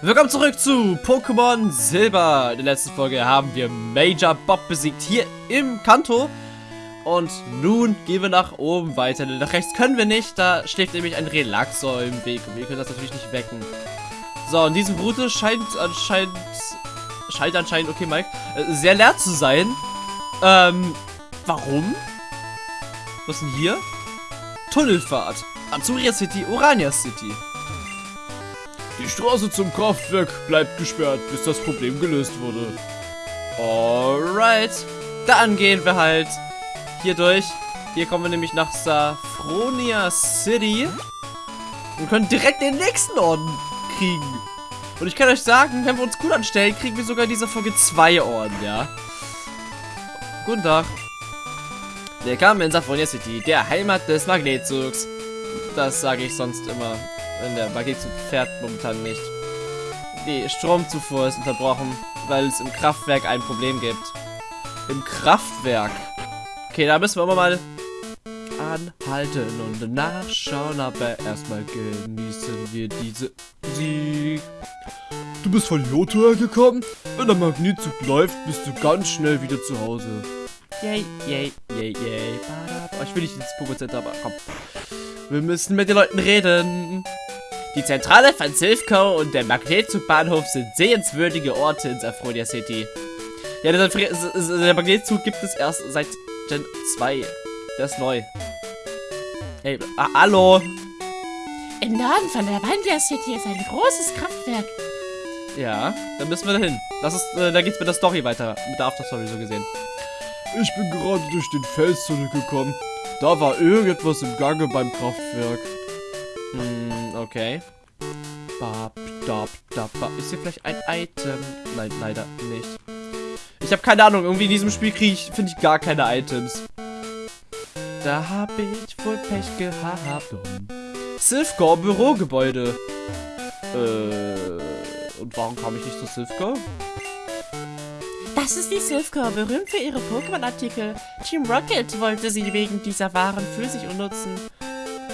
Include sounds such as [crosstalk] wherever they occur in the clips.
Willkommen zurück zu Pokémon Silber. In der letzten Folge haben wir Major Bob besiegt hier im Kanto. Und nun gehen wir nach oben weiter. Nach rechts können wir nicht. Da schläft nämlich ein Relaxor im Weg. Und wir können das natürlich nicht wecken. So, und diese Route scheint anscheinend... Scheint anscheinend, okay Mike, äh, sehr leer zu sein. Ähm, warum? Was ist denn hier? Tunnelfahrt. Azuria City, Orania City. Die Straße zum Kraftwerk bleibt gesperrt, bis das Problem gelöst wurde. Alright. Dann gehen wir halt hier durch. Hier kommen wir nämlich nach Safronia City. Und können direkt den nächsten Orden kriegen. Und ich kann euch sagen, wenn wir uns gut anstellen, kriegen wir sogar in dieser Folge zwei Orden, ja. Guten Tag. Willkommen in Safronia City, der Heimat des Magnetzugs. Das sage ich sonst immer. Wenn der Magnezug fährt momentan nicht. Die Stromzufuhr ist unterbrochen, weil es im Kraftwerk ein Problem gibt. Im Kraftwerk? Okay, da müssen wir aber mal anhalten und nachschauen, aber erstmal genießen wir diese Musik. Du bist von Joto hergekommen? Wenn der Magnetzug läuft, bist du ganz schnell wieder zu Hause. Yay, yay, yay, yay. Oh, ich will nicht ins Pokémon Center, aber komm. Wir müssen mit den Leuten reden. Die Zentrale von Silphco und der Magnezugbahnhof sind sehenswürdige Orte in Safronia City. Ja, der, der Magnetzug gibt es erst seit Gen 2. Der ist neu. Hey, ah, hallo. Im Norden von der Vandia City ist ein großes Kraftwerk. Ja, dann müssen wir dahin. Das ist, äh, da geht's mit der Story weiter. Mit der Afterstory so gesehen. Ich bin gerade durch den Fels zurückgekommen. Da war irgendetwas im Gange beim Kraftwerk. Hm, okay. Bap, dab, dab, bap. Ist hier vielleicht ein Item? Nein, leider nicht. Ich habe keine Ahnung. Irgendwie in diesem Spiel kriege ich, finde ich, gar keine Items. Da habe ich wohl Pech gehabt. Silphcore Bürogebäude. Äh, und warum kam ich nicht zu Silphcore? Das ist die Silphcore, berühmt für ihre Pokémon-Artikel. Team Rocket wollte sie wegen dieser Waren für sich nutzen.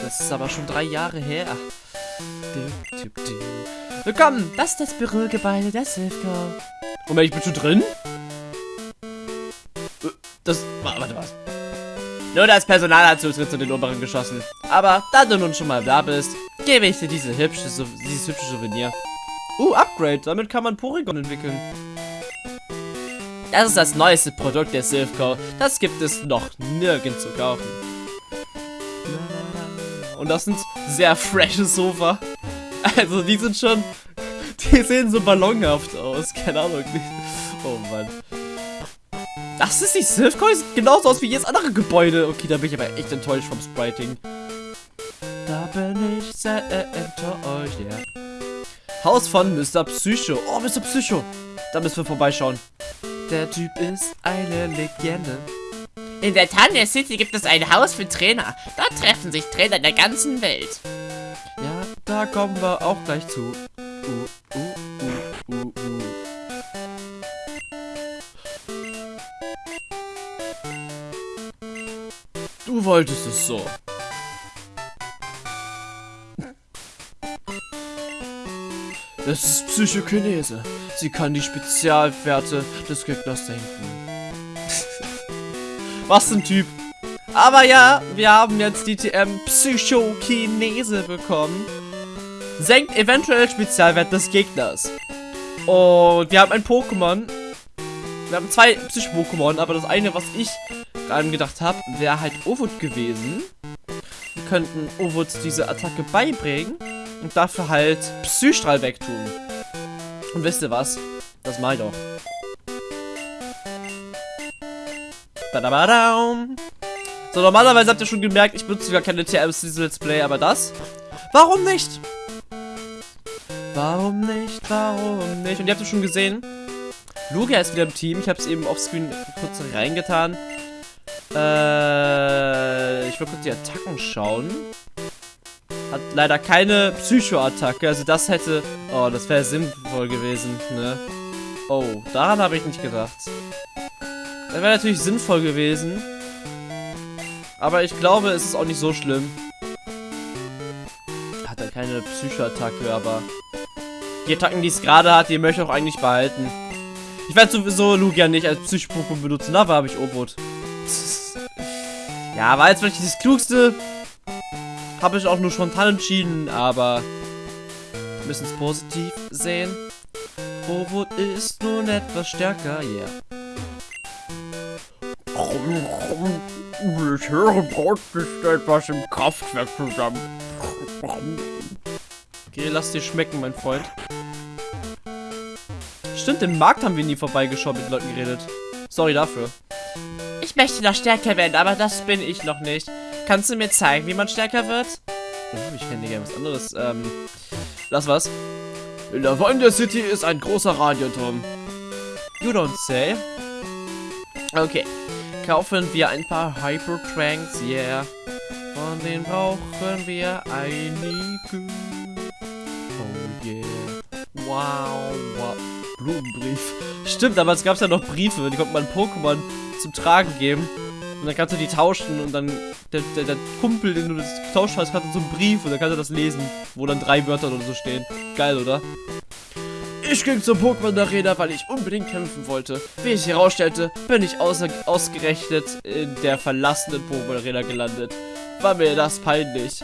Das ist aber schon drei Jahre her. Willkommen! Das ist das Bürogebäude der Silphcore. Moment, ich bin schon drin? Das. Warte, was? Nur das Personal hat Zutritt zu den oberen Geschossen. Aber da du nun schon mal da bist, gebe ich dir diese hübsche, dieses hübsche Souvenir. Uh, Upgrade. Damit kann man Porygon entwickeln. Das ist das neueste Produkt der Silphco. Das gibt es noch nirgends zu kaufen. Und das sind sehr frische Sofa. Also die sind schon... Die sehen so ballonhaft aus. Keine Ahnung. Oh Mann. Das ist die Silphco. Sieht genauso aus wie jedes andere Gebäude. Okay, da bin ich aber echt enttäuscht vom Spriting. Da bin ich sehr enttäuscht, ja. Yeah. Haus von Mr. Psycho. Oh, Mr. Psycho. Da müssen wir vorbeischauen. Der Typ ist eine Legende. In der Tanya City gibt es ein Haus für Trainer. Dort treffen sich Trainer der ganzen Welt. Ja, da kommen wir auch gleich zu. Uh, uh, uh, uh, uh. Du wolltest es so. Das ist Psychokinese. Sie kann die Spezialwerte des Gegners senken. Was ein Typ. Aber ja, wir haben jetzt die TM Psychokinese bekommen. Senkt eventuell Spezialwert des Gegners. Und wir haben ein Pokémon. Wir haben zwei Psycho-Pokémon, aber das eine, was ich gerade gedacht habe, wäre halt Ovud gewesen. Wir könnten Ovud diese Attacke beibringen und dafür halt Psystrahl wegtun. Und wisst ihr was? Das mal doch. So, normalerweise habt ihr schon gemerkt, ich benutze gar keine TMs in diesem Let's Play, aber das? Warum nicht? Warum nicht? Warum nicht? Und ihr habt es schon gesehen, Lugia ist wieder im Team. Ich habe es eben offscreen kurz reingetan. Äh, ich will kurz die Attacken schauen. Hat leider keine Psycho-Attacke. Also das hätte... Oh, das wäre sinnvoll gewesen, ne? Oh, daran habe ich nicht gedacht. Das wäre natürlich sinnvoll gewesen. Aber ich glaube, es ist auch nicht so schlimm. Hat er keine Psycho-Attacke, aber... Die Attacken, die es gerade hat, die möchte ich auch eigentlich behalten. Ich werde sowieso Lugia nicht als Psycho-Pokémon benutzen. Dafür habe ich Obot. Ja, war jetzt vielleicht das Klugste. Habe ich auch nur spontan entschieden, aber wir müssen es positiv sehen. Obot ist nun etwas stärker, yeah. Ich höre, braut sich etwas im Kraftwerk zusammen. Okay, lass dir schmecken, mein Freund. Stimmt, im Markt haben wir nie vorbeigeschaut, mit Leuten geredet. Sorry dafür. Ich möchte noch stärker werden, aber das bin ich noch nicht. Kannst du mir zeigen, wie man stärker wird? Oh, ich kenne gerne was anderes. Ähm, lass was. In der Wonder City ist ein großer Radioturm. You don't say. Okay. Kaufen wir ein paar Hyper Tranks, yeah. Von denen brauchen wir einige. Oh yeah. Wow, wow. Blumenbrief. Stimmt, es gab ja noch Briefe, die konnte man Pokémon zum Tragen geben. Und dann kannst du die tauschen und dann der, der, der Kumpel, den du getauscht hast, hat so einen Brief und dann kannst du das lesen, wo dann drei Wörter oder so stehen. Geil, oder? Ich ging zur Pokémon Arena, weil ich unbedingt kämpfen wollte. Wie ich herausstellte, bin ich ausgerechnet in der verlassenen Pokémon Arena gelandet. War mir das peinlich.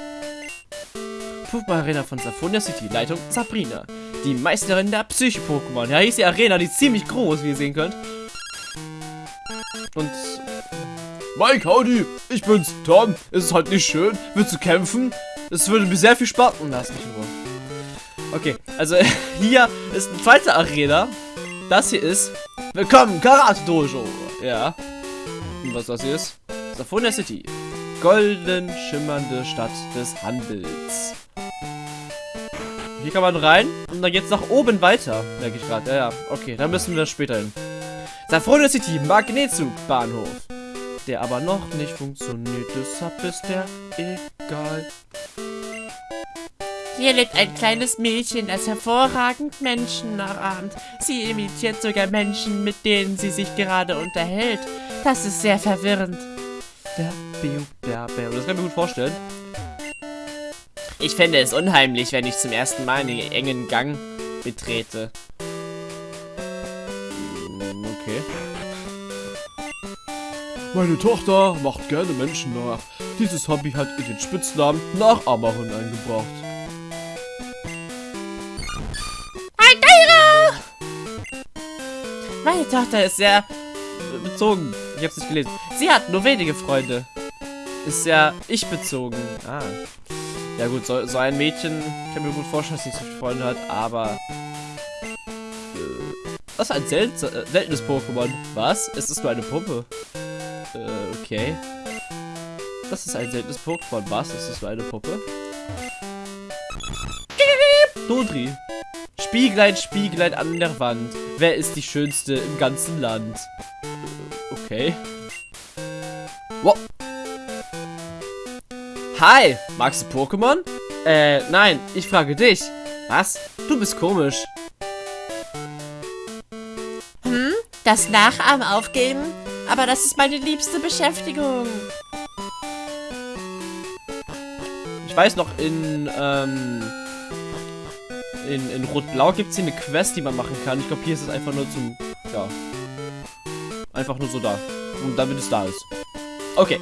Pokémon Arena von Saphonia City, Leitung Sabrina. Die Meisterin der Psyche-Pokémon. Ja, hier ist die Arena, die ist ziemlich groß, wie ihr sehen könnt. Und... Mike, howdy, ich bin's, Tom. Ist es halt nicht schön? Willst du kämpfen? Es würde mir sehr viel Spaß... Lass mich in Ruhe. Okay, also [laughs] hier ist eine zweite Arena. Das hier ist... Willkommen, Karate Dojo. Ja. Und was das hier ist? Saphonia City. Golden schimmernde Stadt des Handels. Hier kann man rein und dann geht's nach oben weiter. Merke ich gerade. Ja, ja. Okay, dann müssen wir später hin. Saphonia City, Magnetzug, Bahnhof. Der aber noch nicht funktioniert, deshalb ist der egal. Hier lebt ein kleines Mädchen, das hervorragend Menschen nachahmt. Sie imitiert sogar Menschen, mit denen sie sich gerade unterhält. Das ist sehr verwirrend. Das kann ich mir gut vorstellen. Ich fände es unheimlich, wenn ich zum ersten Mal einen engen Gang betrete. Okay. Meine Tochter macht gerne Menschen nach. Dieses Hobby hat in den Spitznamen Nachahmerin eingebracht. Meine Tochter ist sehr bezogen. Ich hab's nicht gelesen. Sie hat nur wenige Freunde. Ist sehr ich-bezogen. Ah. Ja gut, so, so ein Mädchen kann mir gut vorstellen, dass sie so viele Freunde hat, aber... Äh, das ist ein sel äh, seltenes Pokémon. Was? Es ist nur eine Puppe. Äh, okay. Das ist ein seltenes Pokémon. Was? Es ist nur eine Puppe. Dodri. Spieglein, Spieglein an der Wand. Wer ist die Schönste im ganzen Land? Okay. Wow. Hi, magst du Pokémon? Äh, nein, ich frage dich. Was? Du bist komisch. Hm? Das Nachahmen aufgeben? Aber das ist meine liebste Beschäftigung. Ich weiß noch, in, ähm, in, in Rot-Blau gibt es hier eine Quest, die man machen kann. Ich glaube, hier ist es einfach nur zum, ja, einfach nur so da. Und damit es da ist. Okay.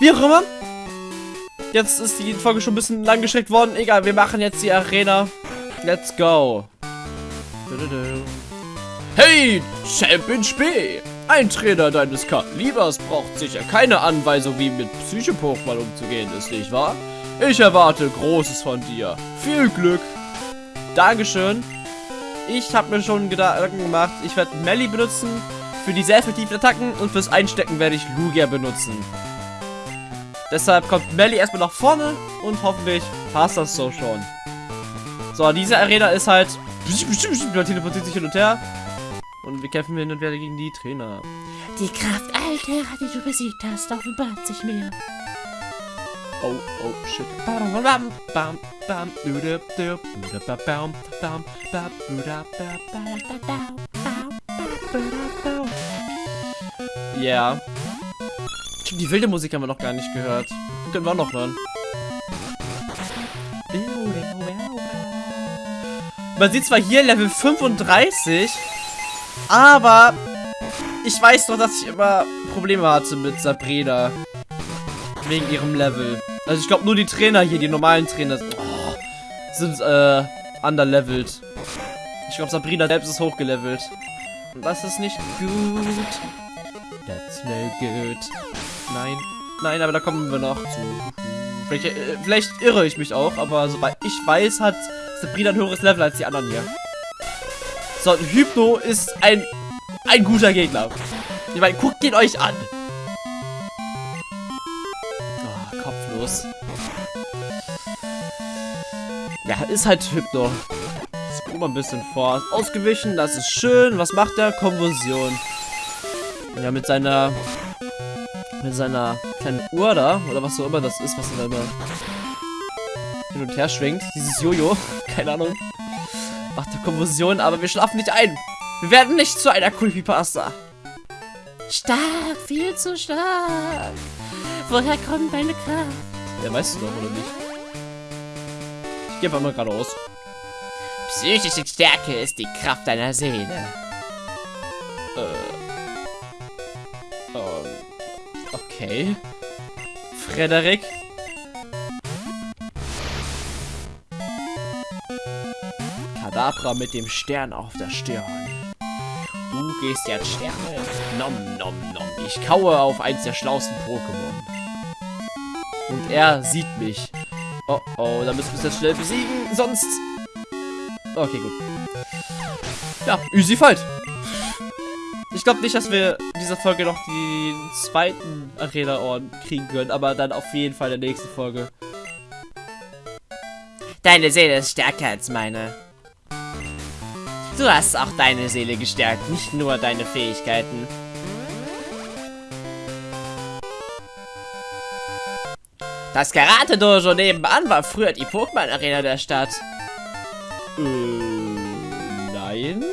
Wie auch immer. Jetzt ist die Folge schon ein bisschen lang gestreckt worden. Egal, wir machen jetzt die Arena. Let's go. Hey, Champion Spee! Ein Trainer deines Kalibers braucht sicher keine Anweisung, wie mit Psycho-Pokémon umzugehen ist, nicht wahr? Ich erwarte Großes von dir. Viel Glück! Dankeschön. Ich habe mir schon Gedanken gemacht. Ich werde Melly benutzen für die sehr effektiven Attacken und fürs Einstecken werde ich Lugia benutzen. Deshalb kommt Melly erstmal nach vorne und hoffentlich passt das so schon. So, diese Arena ist halt... Man teleportiert sich hin und her. Und wir kämpfen hin und wieder gegen die Trainer. Die Kraft Altera, die du besiegt hast, offenbart sich mir. Oh, oh, shit. Bam, bam, bam, Ja. Die wilde Musik haben wir noch gar nicht gehört. Können wir auch noch hören. Man sieht zwar hier Level 35, aber ich weiß doch, dass ich immer Probleme hatte mit Sabrina. Wegen ihrem Level. Also ich glaube nur die Trainer hier, die normalen Trainer oh, sind äh, underlevelt. Ich glaube Sabrina selbst ist hochgelevelt. Und das ist nicht gut. That's no good. Nein. Nein, aber da kommen wir noch zu. Vielleicht, äh, vielleicht irre ich mich auch, aber soweit ich weiß, hat Sabrina ein höheres Level als die anderen hier. So, Hypno ist ein, ein guter Gegner. Ich meine, guckt ihn euch an. Kopflos. Ja, ist halt Hypno. Spur mal ein bisschen vor. Ausgewichen, das ist schön. Was macht der? Konvulsion. Ja, mit seiner... Mit seiner kleinen Uhr da, oder was auch immer das ist, was er da immer hin und her schwingt. Dieses Jojo, [laughs] keine Ahnung. Macht der Konvulsion, aber wir schlafen nicht ein. Wir werden nicht zu einer Creepypasta. Stark, viel zu stark. Woher kommt deine Kraft? Ja, weißt du doch, oder nicht? Ich gebe einmal geradeaus. Psychische Stärke ist die Kraft deiner Seele. Äh. Ähm. Okay. Frederik. Kadabra mit dem Stern auf der Stirn. Du gehst jetzt Sterne. Nom, nom, nom. Ich kaue auf eins der schlausten Pokémon. Und er sieht mich. Oh, oh, da müssen wir es jetzt schnell besiegen, sonst... Okay, gut. Ja, easy fight. Ich glaube nicht, dass wir in dieser Folge noch den zweiten Arena-Orden kriegen können, aber dann auf jeden Fall in der nächsten Folge. Deine Seele ist stärker als meine. Du hast auch deine Seele gestärkt, nicht nur deine Fähigkeiten. Das Karate-Dojo nebenan war früher die Pokémon-Arena der Stadt. Äh, nein.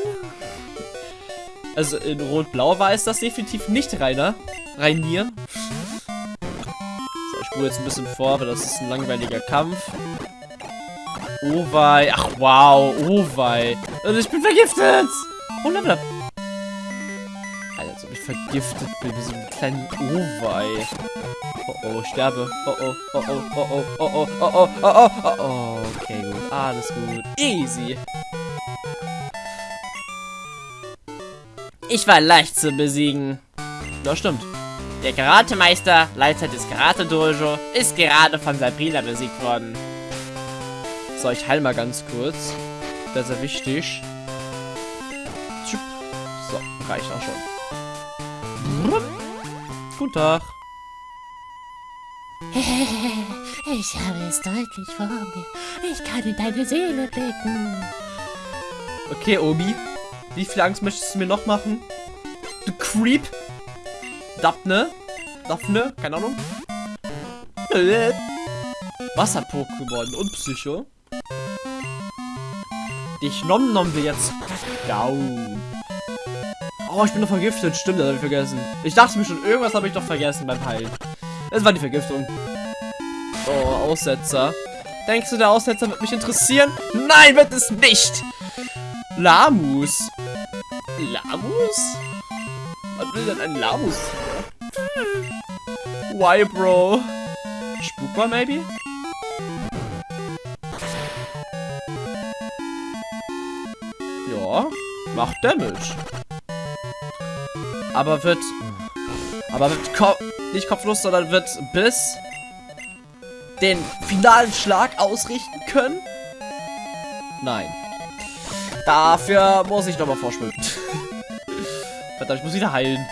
Also in Rot-Blau war es das definitiv nicht, Rainer. Rainier. So, ich spule jetzt ein bisschen vor, weil das ist ein langweiliger Kampf. Oh wei. Ach wow. Oh wei. Und ich bin vergiftet. Oh, Level up. Vergiftet bin. Wie so ein kleiner Oh wei. Oh oh, sterbe. Oh oh, oh oh, oh oh, oh oh, oh oh, oh oh, oh oh. Okay, gut. Alles gut. Easy. Ich war leicht zu besiegen. Das stimmt. Der Karatemeister, Leiter des Karate-Dojo, ist gerade von Sabrina besiegt worden. So, ich heil mal ganz kurz. Das ist wichtig. So, reicht auch schon. Guten Tag. [laughs] Ich habe es deutlich vor mir. Ich kann in deine Seele blicken. Okay, Obi. Wie viel Angst möchtest du mir noch machen? Du Creep. Daphne. Daphne, keine Ahnung. [laughs] Wasser-Pokémon und Psycho. Dich nom nom wir jetzt. Down. Oh, ich bin noch vergiftet. Stimmt, das habe ich vergessen. Ich dachte mir schon, irgendwas habe ich doch vergessen beim Heilen. Das war die Vergiftung. Oh, Aussetzer. Denkst du, der Aussetzer wird mich interessieren? Nein, wird es nicht. Lamus. Lamus? Was will denn ein Lamus? Why, Bro? Spukbar, maybe? Ja, macht Damage. Aber wird... Aber wird Ko nicht kopflos, sondern wird bis den finalen Schlag ausrichten können? Nein. Dafür muss ich nochmal vorschwimmen. [laughs] Verdammt, ich muss wieder heilen.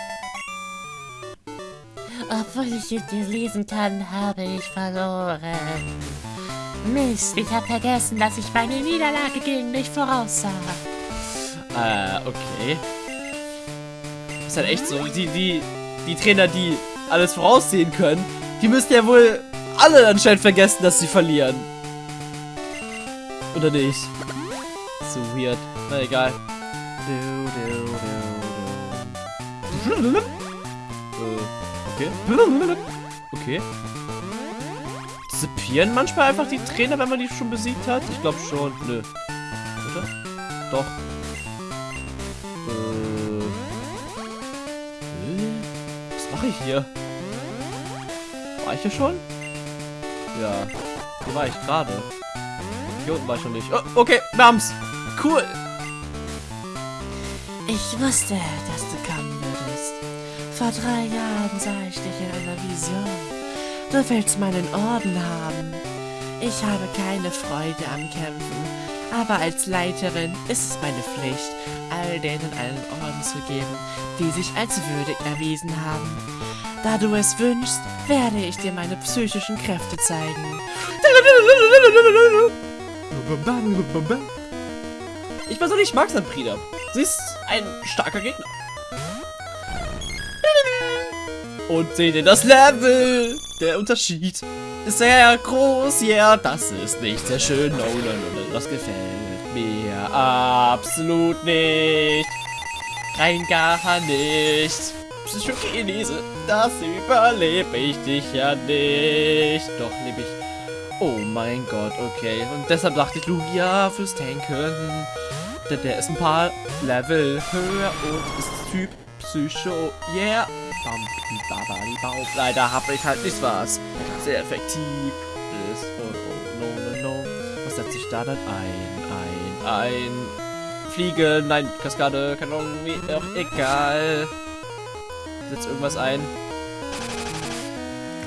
Obwohl ich es dir lesen kann, habe ich verloren. Mist, ich habe vergessen, dass ich meine Niederlage gegen dich voraussah. Äh, okay. Ist halt echt so. Die, die, die Trainer, die alles voraussehen können, die müssen ja wohl alle anscheinend vergessen, dass sie verlieren. Oder nicht? So weird. Na egal. Okay. Okay. Disappieren manchmal einfach die Trainer, wenn man die schon besiegt hat? Ich glaube schon. Nö. Oder? Doch. Mache ich hier? War ich hier schon? Ja. Hier war ich gerade. Hier unten war ich schon nicht. Oh, okay, wir haben's. Cool. Ich wusste, dass du kommen würdest. Vor drei Jahren sah ich dich in einer Vision. Du willst meinen Orden haben. Ich habe keine Freude am Kämpfen, aber als Leiterin ist es meine Pflicht, all denen einen Orden zu geben, die sich als würdig erwiesen haben. Da du es wünschst, werde ich dir meine psychischen Kräfte zeigen. Ich persönlich mag Sabrina. Sie ist ein starker Gegner. Und seht ihr das Level? Der Unterschied ist sehr groß. Ja, yeah, das ist nicht sehr schön. No, no, no, no, das gefällt absolut nicht. Rein gar nicht. Psychokinese, das überlebe ich dich ja nicht. Doch, lebe ich. Oh mein Gott, okay. Und deshalb dachte ich, Lugia fürs Tanken. Der, der ist ein paar Level höher und ist Typ Psycho. Yeah. Leider habe ich halt nicht was. Sehr effektiv ist. Oh, oh, no, no, no. Was setzt sich da dann ein? Ein. Fliege, nein, Kaskade, wie auch egal. Setzt irgendwas ein.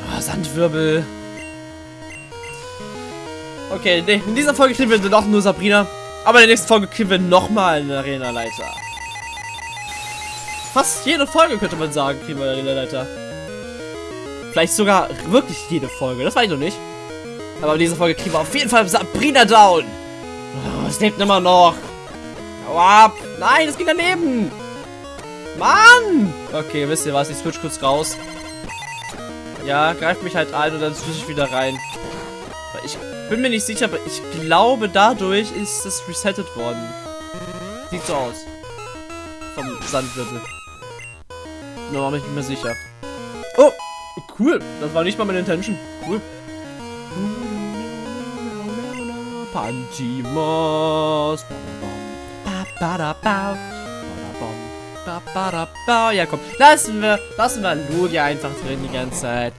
Oh, Sandwirbel. Okay, nee, in dieser Folge kriegen wir doch nur Sabrina. Aber in der nächsten Folge kriegen wir nochmal einen Arena-Leiter. Fast jede Folge könnte man sagen, kriegen wir einen Arena-Leiter. Vielleicht sogar wirklich jede Folge, das weiß ich noch nicht. Aber in dieser Folge kriegen wir auf jeden Fall Sabrina down. Oh, es lebt immer noch. Hau ab. Nein, es ging daneben. Mann. Okay, wisst ihr was, ich switch kurz raus. Ja, greift mich halt ein und dann switch ich wieder rein. Ich bin mir nicht sicher, aber ich glaube, dadurch ist es resettet worden. Sieht so aus. Vom Sandwirbel. Nur war mich nicht mehr sicher. Oh, cool. Das war nicht mal meine Intention. Cool. Pantimos. Ja, komm. Lassen wir, lassen wir Lugia einfach drin die ganze Zeit.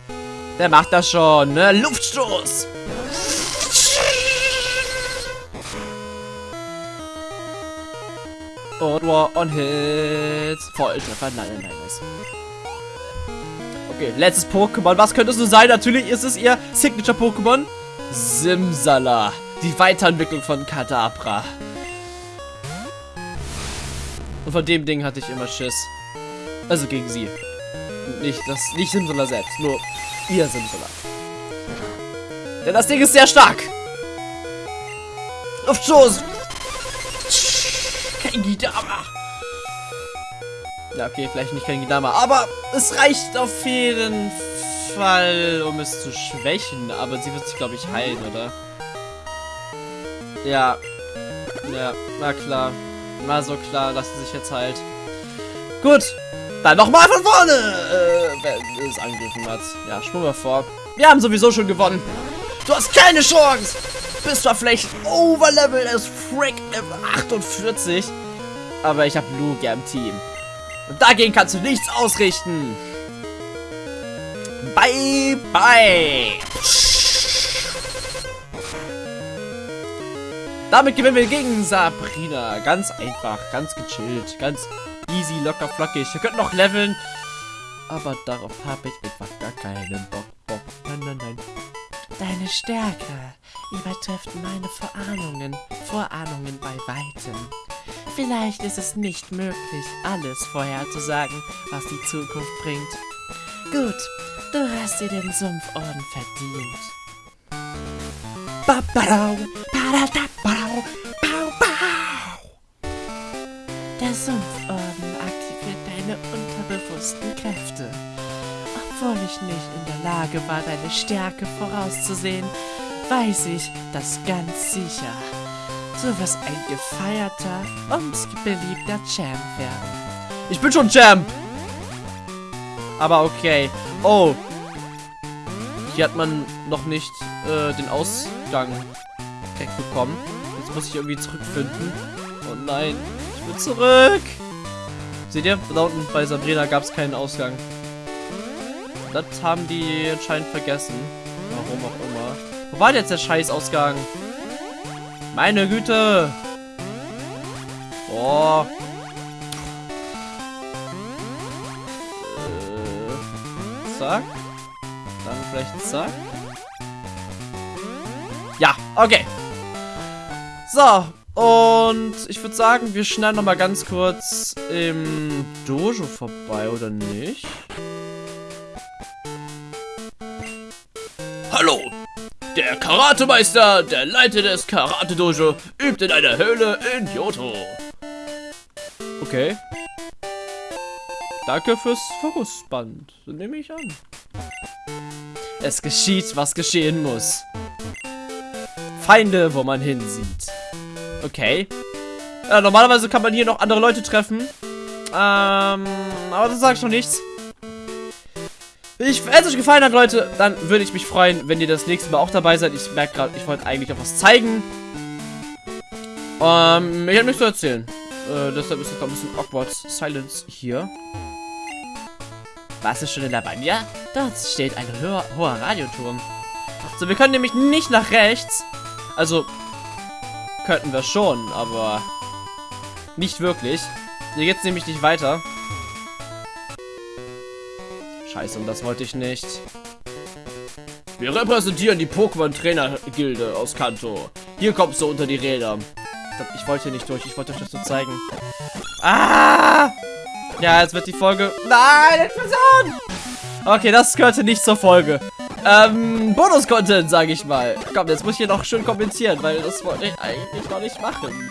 Der macht das schon, ne? Luftstoß. Und war on hits. Volltreffer. Nein, nein, nein. Nice. Okay, letztes Pokémon. Was könnte es nur sein? Natürlich ist es ihr Signature-Pokémon. Simsala. Die Weiterentwicklung von Kadabra. Und von dem Ding hatte ich immer Schiss. Also gegen sie. Nicht, das, nicht Simsala selbst, nur ihr Simsala. Denn das Ding ist sehr stark. Luftschuss. Kein Gidama. Ja, okay, vielleicht nicht kein Gidama, aber es reicht auf jeden Fall, um es zu schwächen. Aber sie wird sich, glaube ich, heilen, oder? Ja. Ja, na klar. Na so klar, sie sich jetzt heilt. Gut. Dann nochmal von vorne, äh, wenn es angegriffen hat. Ja, schwimmen wir vor. Wir haben sowieso schon gewonnen. Du hast keine Chance. Bist zwar vielleicht overleveled als Frick Level 48. Aber ich habe Lugia im Team. Und dagegen kannst du nichts ausrichten. Bye, bye. Damit gewinnen wir gegen Sabrina. Ganz einfach, ganz gechillt, ganz easy, locker, flockig. Wir könnten noch leveln. Aber darauf habe ich einfach gar keinen Bock. Bock. Nein, nein, nein. Deine Stärke übertrifft meine Vorahnungen, Vorahnungen bei weitem. Vielleicht ist es nicht möglich, alles vorherzusagen, was die Zukunft bringt. Gut, du hast dir den Sumpforden verdient. Der Sumpforden aktiviert deine unterbewussten Kräfte. Obwohl ich nicht in der Lage war, deine Stärke vorauszusehen, weiß ich das ganz sicher. Du wirst ein gefeierter und beliebter Champ werden. Ich bin schon Champ. Aber okay. Oh. Hier hat man noch nicht äh, den Ausgang wegbekommen. Jetzt muss ich irgendwie zurückfinden. Oh nein, ich will zurück. Seht ihr, da unten bei Sabrina gab es keinen Ausgang. Das haben die anscheinend vergessen. Warum auch immer. Wo war denn jetzt der Scheißausgang? Meine Güte. Boah. Äh, zack. Vielleicht zack. Ja, okay. So, und ich würde sagen, wir schneiden noch mal ganz kurz im Dojo vorbei, oder nicht? Hallo! Der Karatemeister, der Leiter des Karate-Dojo, übt in einer Höhle in Kyoto. Okay. Danke fürs Fokusband. Nehme ich an. Es geschieht, was geschehen muss. Feinde, wo man hinsieht. Okay. Ja, normalerweise kann man hier noch andere Leute treffen. Ähm, aber das sage ich noch nichts. Ich, wenn es euch gefallen hat, Leute, dann würde ich mich freuen, wenn ihr das nächste Mal auch dabei seid. Ich merke gerade, ich wollte eigentlich noch was zeigen. Ähm, ich habe nichts zu erzählen. Äh, deshalb ist es ein bisschen awkward Silence hier. Warst du schon in Banja? Dort steht ein hoher, hoher Radioturm. So, wir können nämlich nicht nach rechts. Also, könnten wir schon, aber nicht wirklich. Hier geht's nämlich nicht weiter. Scheiße, und das wollte ich nicht. Wir repräsentieren die Pokémon-Trainer-Gilde aus Kanto. Hier kommst du unter die Räder. Ich wollte hier nicht durch, ich wollte euch das nur zeigen. Ah! Ja, jetzt wird die Folge... Nein, Explosion! Okay, das gehörte nicht zur Folge. Ähm, Bonus-Content, sage ich mal. Komm, jetzt muss ich hier noch schön kommentieren, weil das wollte ich eigentlich noch nicht machen.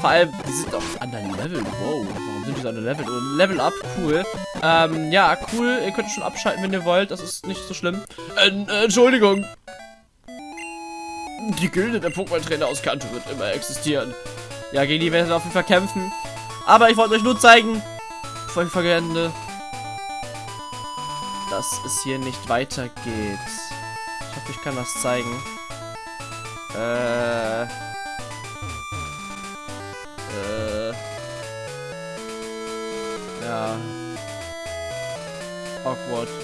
Vor allem, die sind auf anderen Level. Wow, warum sind die so an Level? Oh, Level up, cool. Ähm, ja, cool. Ihr könnt schon abschalten, wenn ihr wollt. Das ist nicht so schlimm. Äh, äh, Entschuldigung. Die Gilde der Pokémon-Trainer aus Kanto wird immer existieren. Ja, gegen die werden wir auf jeden Fall kämpfen. Aber ich wollte euch nur zeigen, vergende, dass es hier nicht weitergeht. Ich hoffe, ich kann das zeigen. Äh. Äh. Ja. Awkward.